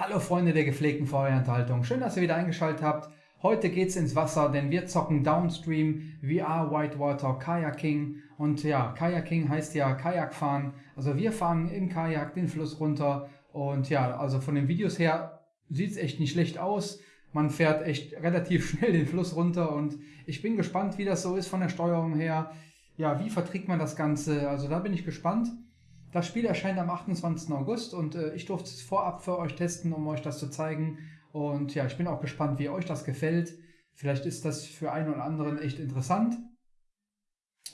Hallo Freunde der gepflegten Feuerenthaltung, schön, dass ihr wieder eingeschaltet habt. Heute geht's ins Wasser, denn wir zocken Downstream, VR Whitewater Kayaking und ja, Kayaking heißt ja Kajak fahren. Also wir fahren im Kajak den Fluss runter und ja, also von den Videos her sieht's echt nicht schlecht aus. Man fährt echt relativ schnell den Fluss runter und ich bin gespannt, wie das so ist von der Steuerung her. Ja, wie verträgt man das Ganze? Also da bin ich gespannt. Das Spiel erscheint am 28. August und äh, ich durfte es vorab für euch testen, um euch das zu zeigen. Und ja, ich bin auch gespannt, wie euch das gefällt. Vielleicht ist das für einen oder anderen echt interessant.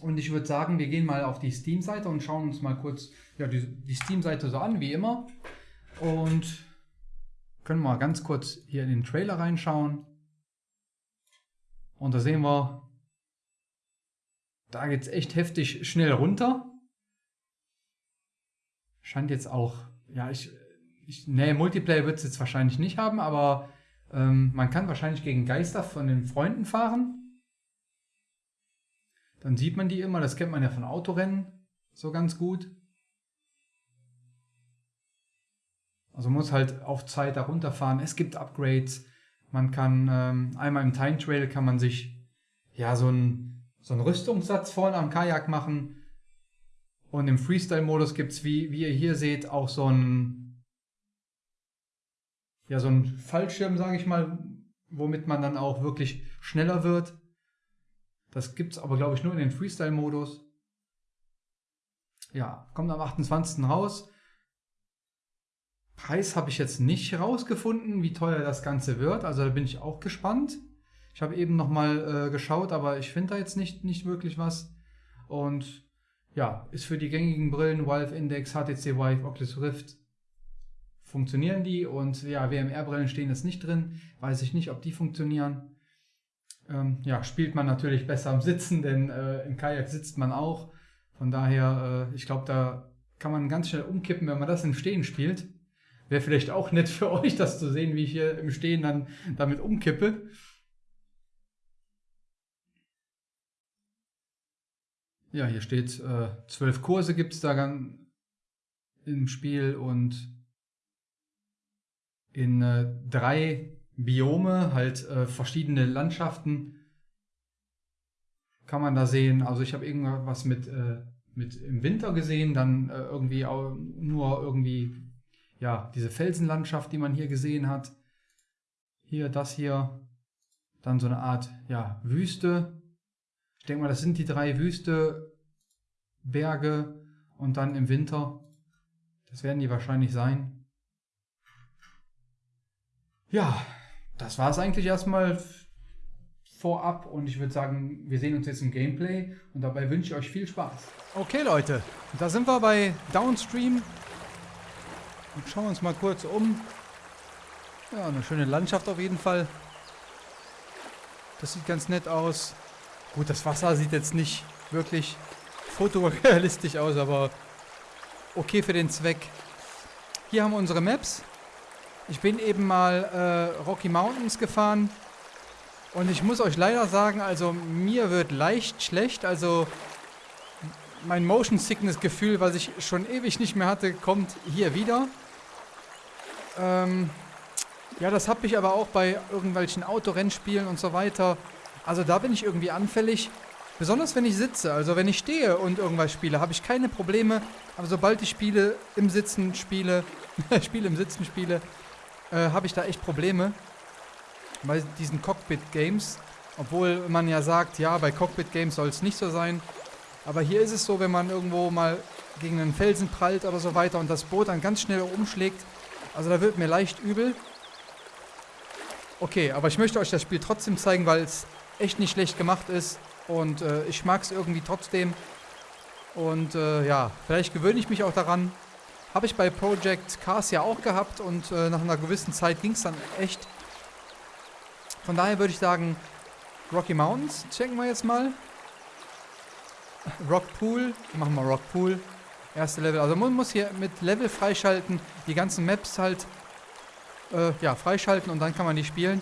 Und ich würde sagen, wir gehen mal auf die Steam-Seite und schauen uns mal kurz ja, die, die Steam-Seite so an, wie immer. Und können mal ganz kurz hier in den Trailer reinschauen. Und da sehen wir, da geht es echt heftig schnell runter. Scheint jetzt auch, ja, ich, ich nee, Multiplayer wird es jetzt wahrscheinlich nicht haben, aber ähm, man kann wahrscheinlich gegen Geister von den Freunden fahren. Dann sieht man die immer, das kennt man ja von Autorennen so ganz gut. Also muss halt auf Zeit da runterfahren. Es gibt Upgrades. Man kann ähm, einmal im Time Trail kann man sich ja so einen so einen Rüstungssatz vorne am Kajak machen. Und im Freestyle-Modus gibt es, wie, wie ihr hier seht, auch so ein ja, so Fallschirm, sage ich mal, womit man dann auch wirklich schneller wird. Das gibt es aber, glaube ich, nur in den Freestyle-Modus. Ja, kommt am 28. raus. Preis habe ich jetzt nicht rausgefunden, wie teuer das Ganze wird. Also da bin ich auch gespannt. Ich habe eben nochmal äh, geschaut, aber ich finde da jetzt nicht, nicht wirklich was. Und ja, ist für die gängigen Brillen Valve Index, HTC Vive, Oculus Rift funktionieren die und ja, WMR-Brillen stehen jetzt nicht drin, weiß ich nicht, ob die funktionieren. Ähm, ja, spielt man natürlich besser am Sitzen, denn äh, im Kajak sitzt man auch. Von daher, äh, ich glaube, da kann man ganz schnell umkippen, wenn man das im Stehen spielt. Wäre vielleicht auch nett für euch, das zu sehen, wie ich hier im Stehen dann damit umkippe. Ja, hier steht, äh, zwölf Kurse gibt es da im Spiel und in äh, drei Biome, halt äh, verschiedene Landschaften kann man da sehen. Also ich habe irgendwas mit, äh, mit im Winter gesehen, dann äh, irgendwie auch nur irgendwie, ja, diese Felsenlandschaft, die man hier gesehen hat. Hier, das hier, dann so eine Art, ja, Wüste ich denke mal, das sind die drei Wüste, Berge und dann im Winter. Das werden die wahrscheinlich sein. Ja, das war es eigentlich erstmal vorab und ich würde sagen, wir sehen uns jetzt im Gameplay und dabei wünsche ich euch viel Spaß. Okay Leute, da sind wir bei Downstream und schauen uns mal kurz um. Ja, eine schöne Landschaft auf jeden Fall. Das sieht ganz nett aus. Gut, das Wasser sieht jetzt nicht wirklich fotorealistisch aus, aber okay für den Zweck. Hier haben wir unsere Maps. Ich bin eben mal äh, Rocky Mountains gefahren. Und ich muss euch leider sagen, also mir wird leicht schlecht. Also mein Motion Sickness Gefühl, was ich schon ewig nicht mehr hatte, kommt hier wieder. Ähm, ja, das habe ich aber auch bei irgendwelchen Autorennspielen und so weiter. Also da bin ich irgendwie anfällig. Besonders wenn ich sitze. Also wenn ich stehe und irgendwas spiele, habe ich keine Probleme. Aber sobald ich spiele, im Sitzen spiele, spiele im Sitzen spiele, äh, habe ich da echt Probleme. Bei diesen Cockpit-Games. Obwohl man ja sagt, ja, bei Cockpit-Games soll es nicht so sein. Aber hier ist es so, wenn man irgendwo mal gegen einen Felsen prallt oder so weiter und das Boot dann ganz schnell umschlägt. Also da wird mir leicht übel. Okay, aber ich möchte euch das Spiel trotzdem zeigen, weil es echt nicht schlecht gemacht ist. Und äh, ich mag es irgendwie trotzdem. Und äh, ja, vielleicht gewöhne ich mich auch daran. Habe ich bei Project Cars ja auch gehabt und äh, nach einer gewissen Zeit ging es dann echt. Von daher würde ich sagen, Rocky Mountains checken wir jetzt mal. Rock Pool, machen wir Rock Pool. Erste Level. Also man muss hier mit Level freischalten, die ganzen Maps halt äh, ja, freischalten und dann kann man die spielen.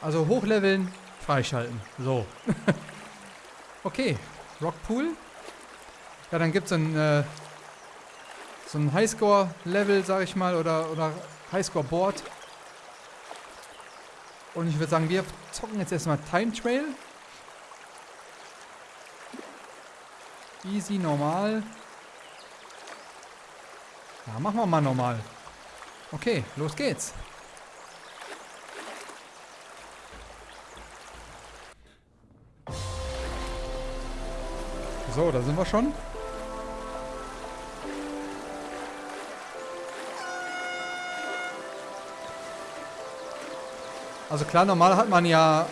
Also hochleveln, Freischalten. So. okay. Rockpool. Ja, dann gibt es ein, äh, so ein Highscore-Level, sag ich mal, oder, oder Highscore Board. Und ich würde sagen, wir zocken jetzt erstmal Time Trail. Easy, normal. Ja, machen wir mal normal. Okay, los geht's. So, da sind wir schon. Also klar, normal hat man ja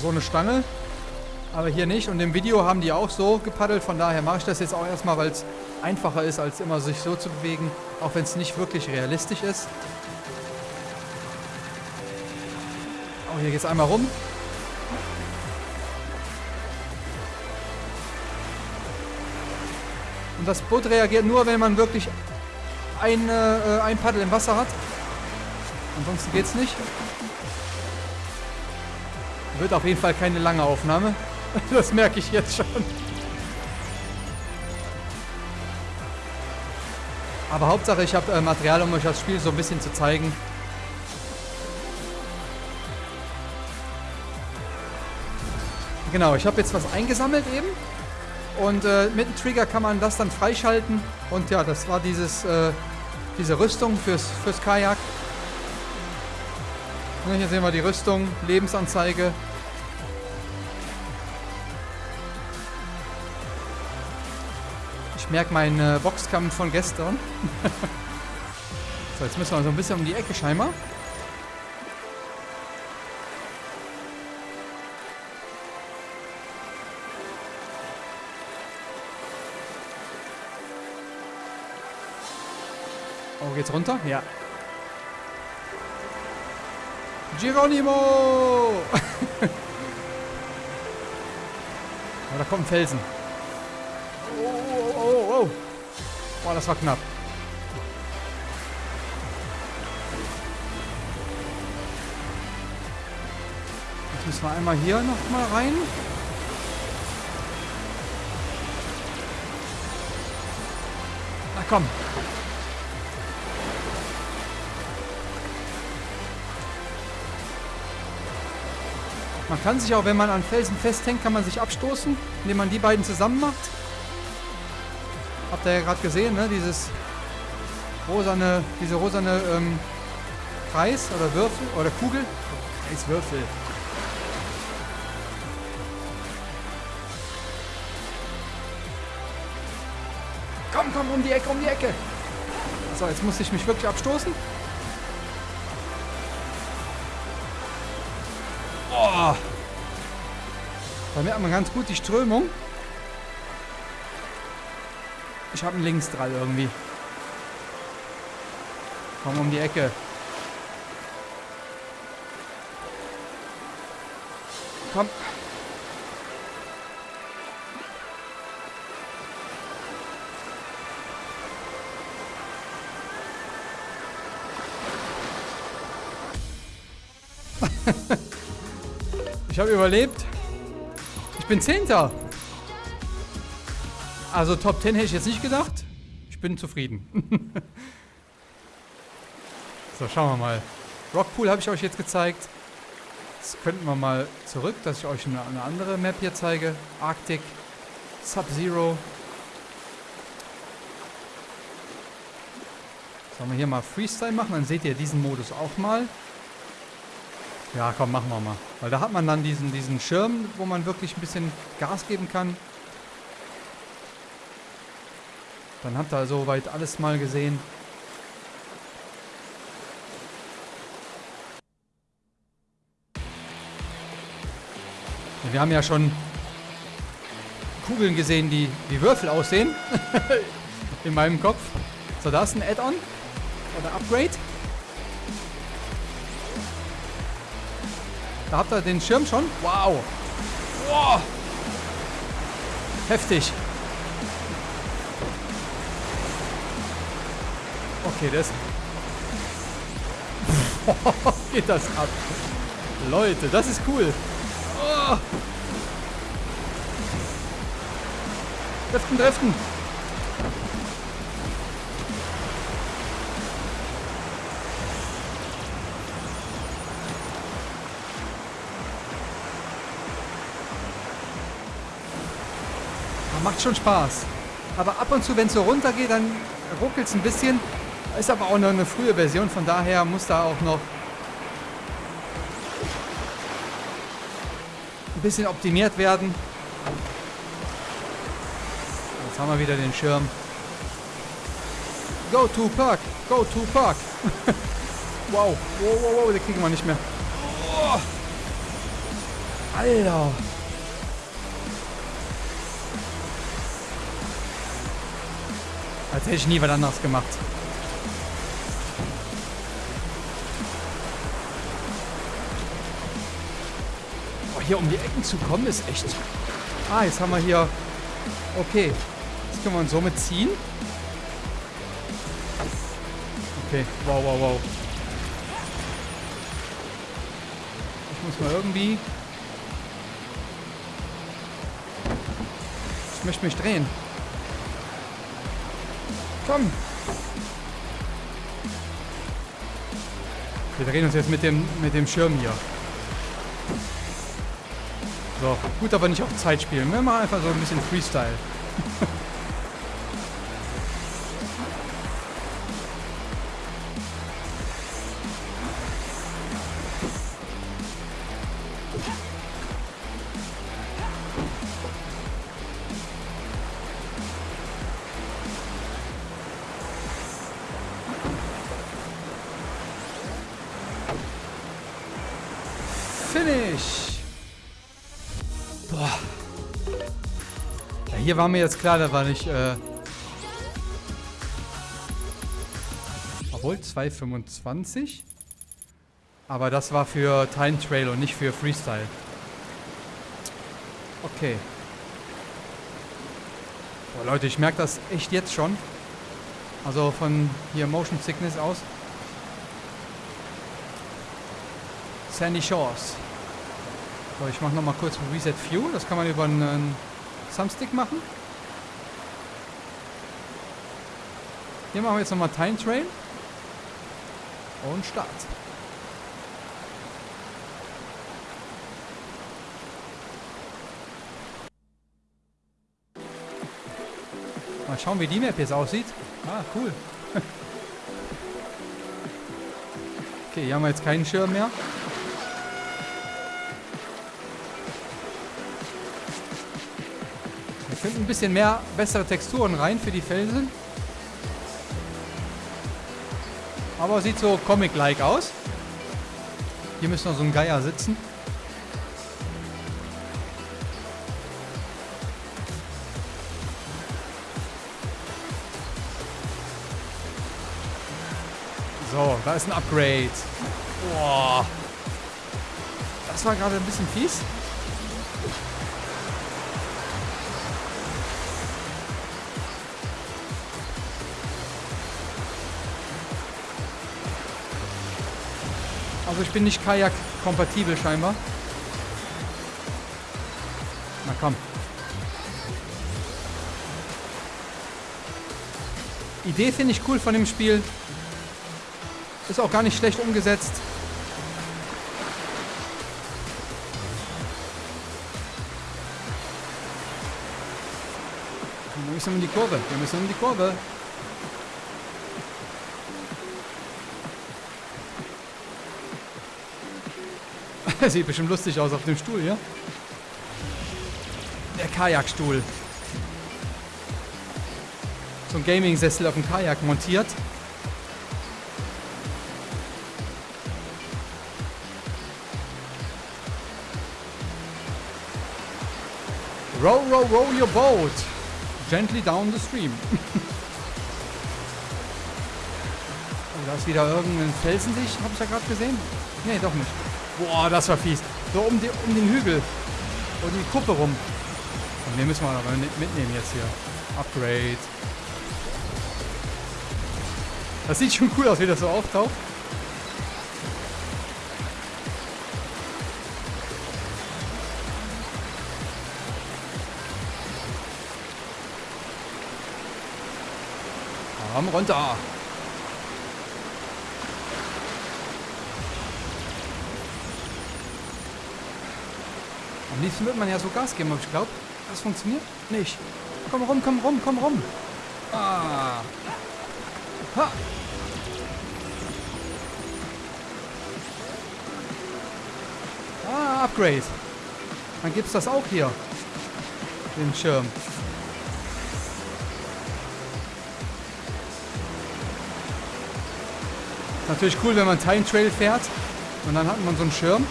so eine Stange, aber hier nicht. Und im Video haben die auch so gepaddelt, von daher mache ich das jetzt auch erstmal, weil es einfacher ist, als immer sich so zu bewegen, auch wenn es nicht wirklich realistisch ist. Oh, hier geht es einmal rum. Und das Boot reagiert nur, wenn man wirklich ein, äh, ein Paddel im Wasser hat. Ansonsten geht es nicht. Wird auf jeden Fall keine lange Aufnahme. Das merke ich jetzt schon. Aber Hauptsache, ich habe äh, Material, um euch das Spiel so ein bisschen zu zeigen. Genau, ich habe jetzt was eingesammelt eben. Und äh, mit dem Trigger kann man das dann freischalten. Und ja, das war dieses, äh, diese Rüstung fürs, fürs Kajak. Und hier sehen wir die Rüstung, Lebensanzeige, merke meinen äh, Boxkampf von gestern. so, jetzt müssen wir so ein bisschen um die Ecke scheinbar. Oh, geht's runter? Ja. Geronimo! oh, da kommt ein Felsen. Boah, das war knapp. Jetzt müssen wir einmal hier noch mal rein. Na komm. Man kann sich auch, wenn man an Felsen festhängt, kann man sich abstoßen, indem man die beiden zusammen macht. Habt ihr ja gerade gesehen, ne? Dieses rosane, diese rosane ähm, Kreis oder Würfel oder Kugel. Kreiswürfel. Komm, komm, um die Ecke, um die Ecke. So, jetzt muss ich mich wirklich abstoßen. Oh. Da merkt man ganz gut die Strömung. Ich habe einen Linksdrall irgendwie. Komm um die Ecke. Komm. ich habe überlebt. Ich bin Zehnter. Also Top 10 hätte ich jetzt nicht gedacht. Ich bin zufrieden. so, schauen wir mal. Rockpool habe ich euch jetzt gezeigt. Jetzt könnten wir mal zurück, dass ich euch eine, eine andere Map hier zeige. Arctic, Sub-Zero. Sollen wir hier mal Freestyle machen? Dann seht ihr diesen Modus auch mal. Ja, komm, machen wir mal. Weil da hat man dann diesen, diesen Schirm, wo man wirklich ein bisschen Gas geben kann. Dann habt ihr soweit alles mal gesehen. Wir haben ja schon Kugeln gesehen, die wie Würfel aussehen. In meinem Kopf. So, da ist ein Add-on. Oder Upgrade. Da habt ihr den Schirm schon. Wow. Wow. Heftig. Okay, das... Geht das ab. Leute, das ist cool. Oh. Driften, driften. Macht schon Spaß. Aber ab und zu, wenn es so runter geht, dann ruckelt es ein bisschen. Ist aber auch noch eine frühe Version, von daher muss da auch noch ein bisschen optimiert werden. Jetzt haben wir wieder den Schirm. Go to Park! Go to Park! wow, wow, wow, wow, den kriegen wir nicht mehr. Oh. Alter! Als hätte ich nie was anderes gemacht. Oh, hier um die Ecken zu kommen ist echt... Ah, jetzt haben wir hier... Okay. Jetzt können wir uns somit ziehen. Okay, wow, wow, wow. Ich muss mal irgendwie... Ich möchte mich drehen. Komm. Wir drehen uns jetzt mit dem, mit dem Schirm hier. So, gut, aber nicht auf Zeit spielen. Wir machen einfach so ein bisschen Freestyle. Finish! Boah. Ja, hier war mir jetzt klar, da war nicht, äh... Obwohl, 2,25. Aber das war für Time Trail und nicht für Freestyle. Okay. Boah, Leute, ich merke das echt jetzt schon. Also von hier Motion Sickness aus. Sandy Shores. So, ich mache nochmal kurz Reset View. Das kann man über einen Thumbstick machen. Hier machen wir jetzt nochmal Time Train. Und Start. Mal schauen, wie die Map jetzt aussieht. Ah, cool. okay, hier haben wir jetzt keinen Schirm mehr. Finden ein bisschen mehr bessere Texturen rein für die Felsen. Aber sieht so Comic-like aus. Hier müsste noch so ein Geier sitzen. So, da ist ein Upgrade. Boah. Das war gerade ein bisschen fies. Also ich bin nicht Kajak-kompatibel scheinbar. Na komm. Idee finde ich cool von dem Spiel. Ist auch gar nicht schlecht umgesetzt. Wir müssen in die Kurve. Wir müssen in die Kurve. Sieht bestimmt lustig aus auf dem Stuhl, ja? Der Kajakstuhl. So ein Gaming-Sessel auf dem Kajak montiert. Row, row, row your boat. Gently down the stream. oh, da ist wieder irgendein Felsensicht, habe ich ja gerade gesehen. Nee, doch nicht. Boah, das war fies. So um, die, um den Hügel. Um die Kuppe rum. Und den müssen wir aber mitnehmen jetzt hier. Upgrade. Das sieht schon cool aus, wie das so auftaucht. Komm runter. Am liebsten wird man ja so Gas geben, aber ich glaube, das funktioniert nicht. Komm rum, komm rum, komm rum. Ah. Ha. Ah, Upgrade. Dann gibt's das auch hier. Den Schirm. Natürlich cool, wenn man Time Trail fährt und dann hat man so einen Schirm.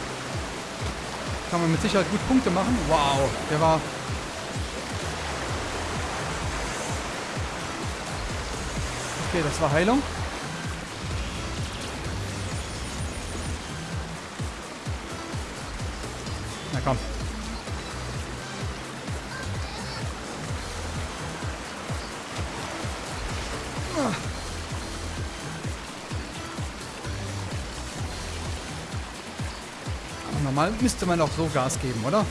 Kann man mit Sicherheit gut Punkte machen. Wow, der war... Okay, das war Heilung. Normal müsste man auch so Gas geben, oder?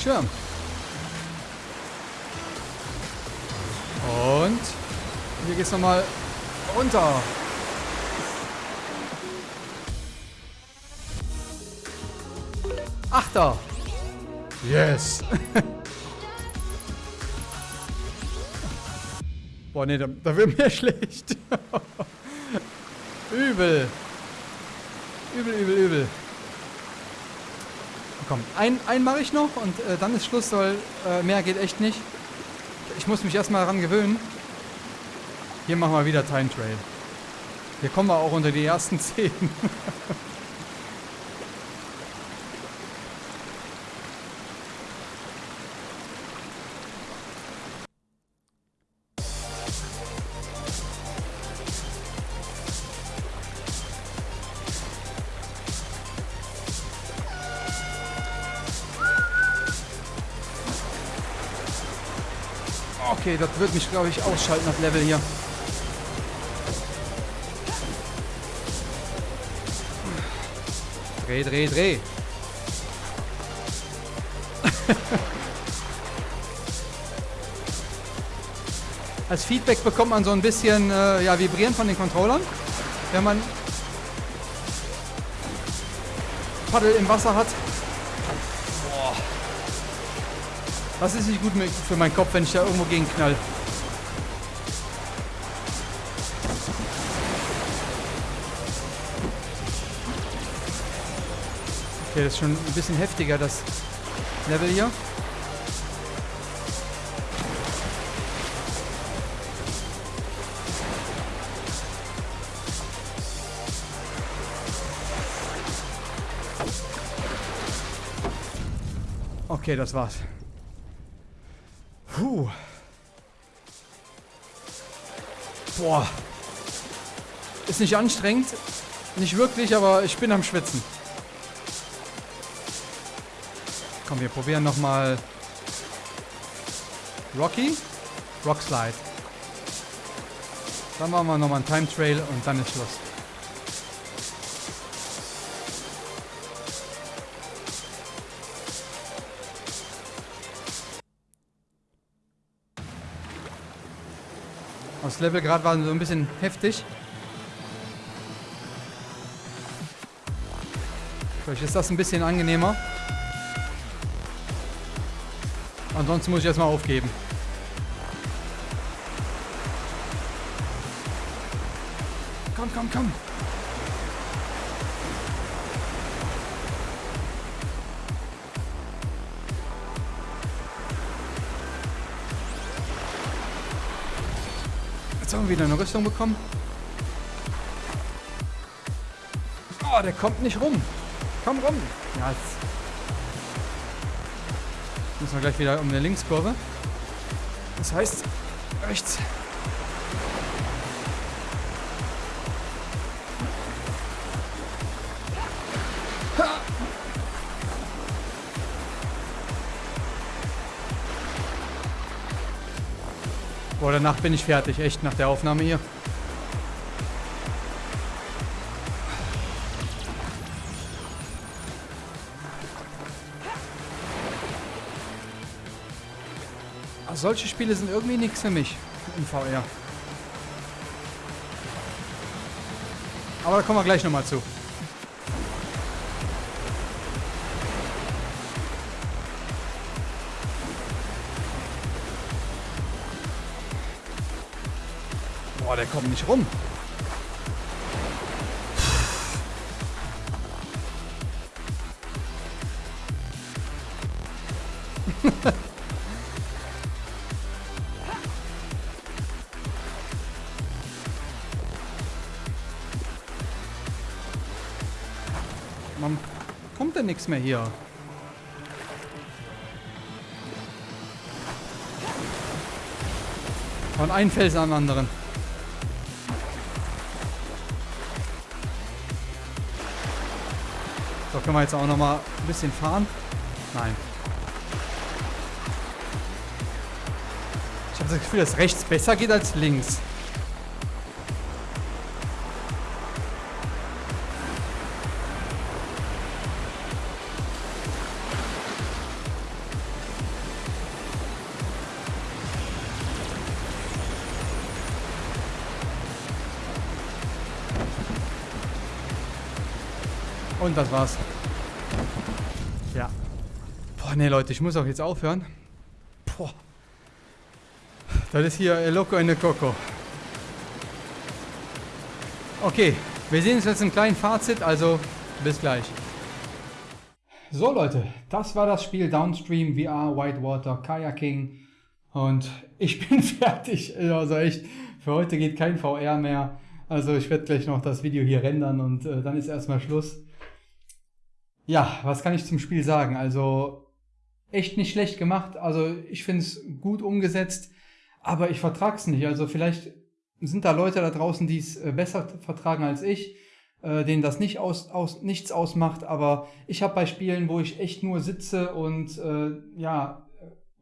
Schirm. Und hier geht's nochmal runter. Achter. Yes. Boah, nee, da, da wird mir schlecht. übel. Übel, übel, übel. Komm, einen, einen mache ich noch und äh, dann ist Schluss, weil äh, mehr geht echt nicht. Ich muss mich erstmal daran gewöhnen. Hier machen wir wieder Time Trail. Hier kommen wir auch unter die ersten zehn. Okay, das wird mich, glaube ich, ausschalten, das Level hier. Dreh, dreh, dreh. Als Feedback bekommt man so ein bisschen äh, ja, Vibrieren von den Controllern, wenn man Paddel im Wasser hat. Das ist nicht gut für meinen Kopf, wenn ich da irgendwo gegen knall. Okay, das ist schon ein bisschen heftiger, das Level hier. Okay, das war's. Boah. Ist nicht anstrengend. Nicht wirklich, aber ich bin am Schwitzen. Komm, wir probieren nochmal Rocky. Rock Slide. Dann machen wir nochmal einen Time Trail und dann ist Schluss. Das Level gerade war so ein bisschen heftig. Vielleicht ist das ein bisschen angenehmer. Ansonsten muss ich erstmal aufgeben. Komm, komm, komm. Jetzt haben wir wieder eine Rüstung bekommen. Oh, der kommt nicht rum. Komm rum. Ja, jetzt müssen wir gleich wieder um eine Linkskurve. Das heißt, rechts. Danach bin ich fertig, echt, nach der Aufnahme hier. Aber solche Spiele sind irgendwie nichts für mich im VR. Aber da kommen wir gleich nochmal zu. Der kommt nicht rum. Man kommt denn nichts mehr hier. Von einem Felsen am anderen. So, können wir jetzt auch noch mal ein bisschen fahren? Nein. Ich habe das Gefühl, dass rechts besser geht als links. Und das war's. Ja. Boah, nee, Leute, ich muss auch jetzt aufhören. Boah. Das ist hier El Loco in the Coco. Okay, wir sehen uns jetzt im kleinen Fazit, also bis gleich. So Leute, das war das Spiel Downstream VR Whitewater Kayaking und ich bin fertig. Also echt, für heute geht kein VR mehr. Also ich werde gleich noch das Video hier rendern und äh, dann ist erstmal Schluss. Ja, was kann ich zum Spiel sagen? Also echt nicht schlecht gemacht. Also ich finde es gut umgesetzt, aber ich vertrage es nicht. Also vielleicht sind da Leute da draußen, die es äh, besser vertragen als ich, äh, denen das nicht aus, aus, nichts ausmacht. Aber ich habe bei Spielen, wo ich echt nur sitze und äh, ja,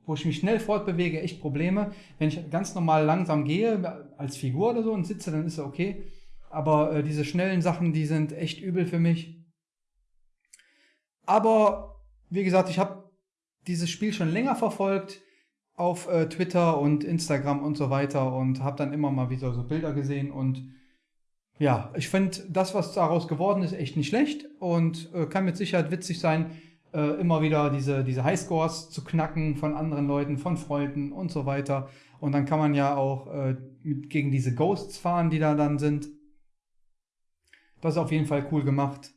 wo ich mich schnell fortbewege, echt Probleme. Wenn ich ganz normal langsam gehe, als Figur oder so und sitze, dann ist es okay. Aber äh, diese schnellen Sachen, die sind echt übel für mich. Aber wie gesagt, ich habe dieses Spiel schon länger verfolgt auf äh, Twitter und Instagram und so weiter und habe dann immer mal wieder so Bilder gesehen und ja, ich finde das, was daraus geworden ist, echt nicht schlecht und äh, kann mit Sicherheit witzig sein, äh, immer wieder diese, diese Highscores zu knacken von anderen Leuten, von Freunden und so weiter. Und dann kann man ja auch äh, mit, gegen diese Ghosts fahren, die da dann sind. Das ist auf jeden Fall cool gemacht.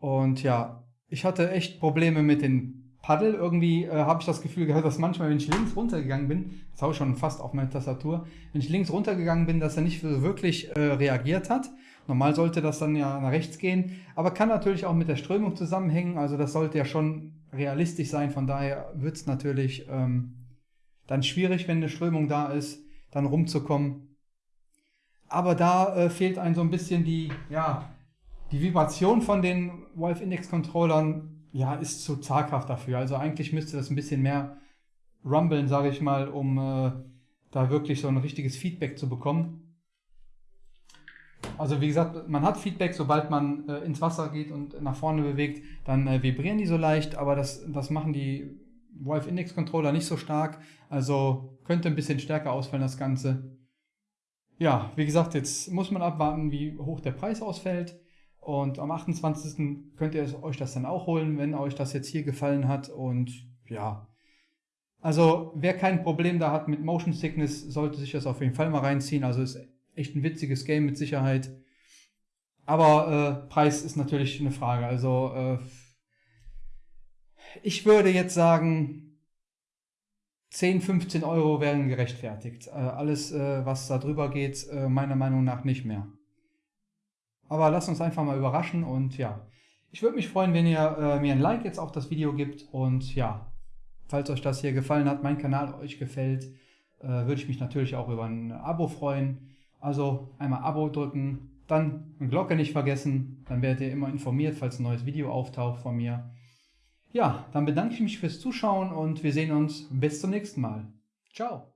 Und ja, ich hatte echt Probleme mit den Paddel. Irgendwie äh, habe ich das Gefühl gehabt, dass manchmal, wenn ich links runtergegangen bin, das habe ich schon fast auf meine Tastatur, wenn ich links runtergegangen bin, dass er nicht wirklich äh, reagiert hat. Normal sollte das dann ja nach rechts gehen, aber kann natürlich auch mit der Strömung zusammenhängen. Also das sollte ja schon realistisch sein. Von daher wird es natürlich ähm, dann schwierig, wenn eine Strömung da ist, dann rumzukommen. Aber da äh, fehlt einem so ein bisschen die, ja, die Vibration von den Valve Index Controllern ja, ist zu zaghaft dafür. Also eigentlich müsste das ein bisschen mehr rumbeln, sage ich mal, um äh, da wirklich so ein richtiges Feedback zu bekommen. Also wie gesagt, man hat Feedback, sobald man äh, ins Wasser geht und nach vorne bewegt, dann äh, vibrieren die so leicht, aber das, das machen die Valve Index Controller nicht so stark. Also könnte ein bisschen stärker ausfallen das Ganze. Ja, wie gesagt, jetzt muss man abwarten, wie hoch der Preis ausfällt. Und am 28. könnt ihr euch das dann auch holen, wenn euch das jetzt hier gefallen hat. Und ja, also wer kein Problem da hat mit Motion Sickness, sollte sich das auf jeden Fall mal reinziehen. Also ist echt ein witziges Game mit Sicherheit. Aber äh, Preis ist natürlich eine Frage. Also äh, ich würde jetzt sagen, 10, 15 Euro wären gerechtfertigt. Äh, alles, äh, was da drüber geht, äh, meiner Meinung nach nicht mehr. Aber lasst uns einfach mal überraschen und ja, ich würde mich freuen, wenn ihr äh, mir ein Like jetzt auf das Video gibt und ja, falls euch das hier gefallen hat, mein Kanal euch gefällt, äh, würde ich mich natürlich auch über ein Abo freuen. Also einmal Abo drücken, dann eine Glocke nicht vergessen, dann werdet ihr immer informiert, falls ein neues Video auftaucht von mir. Ja, dann bedanke ich mich fürs Zuschauen und wir sehen uns bis zum nächsten Mal. Ciao!